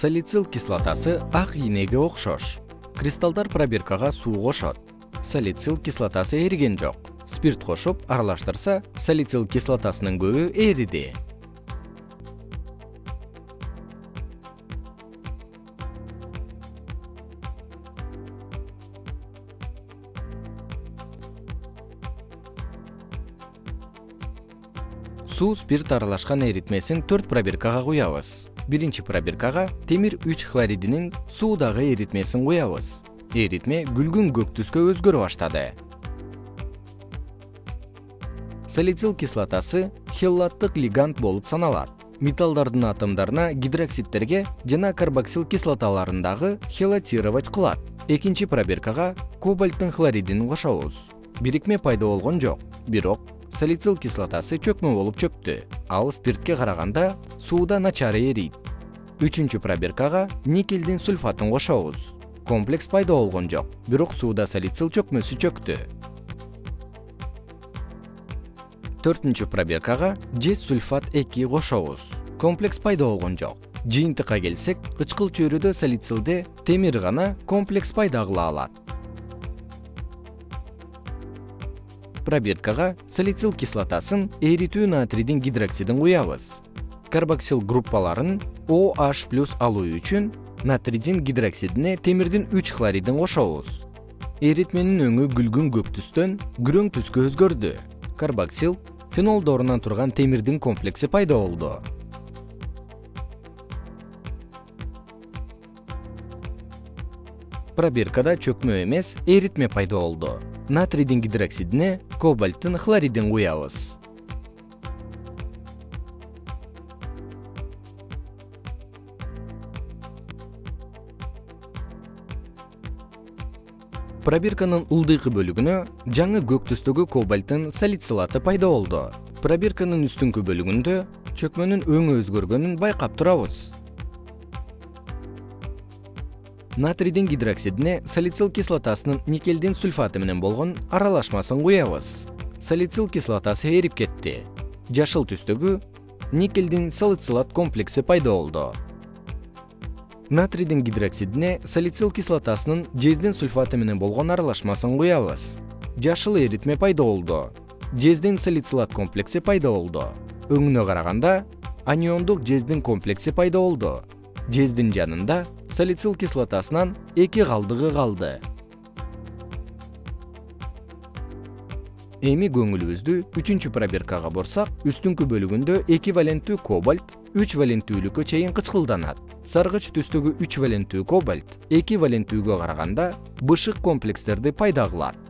салицил кислотасы ак ийнеге окшош. Кристаллдар пробиркага суу кошот салицил кислотасы эриген жок. Спирт кошуп аралаштырса салицил кислотасынын көбү эриди суу спирт аралашкан эритмесин төрт пробиркага куябыз. Биринчи пробиркага темир үч хлоридинин суудагы эритмесин куябыз. Эритме күлгүн көк түскө өзгөрө баштады. Салицил кислотасы хеллаттык лигант болуп саналат. Металлдардын атомдоруна гидроксидтерге жана карбоксил кислоталарындагы хелатировать кылат. Экинчи пробиркага кобальттын хлоридин кошобуз. Бирикме пайда болгон жок бирок салицил кислотасы чөкмө болуп чөктү. Ал спиртке караганда сууда начар эрийт. Үчүнчү пробиркага никелдин сульфатын кошобуз. Комплекс пайда болгон жок бирок сууда салицил чөкмөсү чөктү. Төртүнчү пробиркага жез сульфат эки кошобуз. Комплекс пайда болгон жок. Жыйынтыкка келсек кычкыл чөйрөдө салицилде темир гана комплекс пайда кыла алат пробиркага салицил кислотасын эритүү натрийдин гидроксидин куябыз карбоксил группаларын oh плюс алуу үчүн натрийдин гидроксидине темирдин үч хлоридин кошобуз эритменин өңү күлгүн көк түстөн күрөң түскө өзгөрдү. Карбоксил фенолдорунан турган темирдин комплекси пайда болду. Пробиркада чөкмө эмес эритме пайда болду натрийдин гидроксидине кобальттын хлоридин куябыз пробирканын ылдыйкы бөлүгүнө жаңы көк түстөгү кобальттын салицилаты пайда болду. Пробирканын үстүңкү бөлүгүндө чөкмөнүн өңү өзгөргөнүн байкап турабыз натрийдин гидроксидине салицил кислотасынын никелдин сульфаты менен болгон аралашмасын куябыз. Салицил кислотасы эрип кетти. Жашыл түстөгү никелдин салицилат комплекси пайда болду. Натрийдин гидроксидине салицил кислотасынын жездин сульфаты менен болгон аралашмасын куябыз. Жашыл эритме пайда болду. Жездин салицилат комплекси пайда болду. Өңүнө караганда аниондук жездин комплекси пайда болду. Жездин жанында салицил кислотасынан эки калдыгы калды. Эми көңүлүбүздү үчүнчү пробиркага бурсак үстүңкү бөлүгүндө эки валенттүү кобальт үч валенттүүлүккө чейин кычкылданат. Саргыч түстөгү үч валенттүү кобальт эки валенттүүгө караганда бышык комплекстерди пайда кылат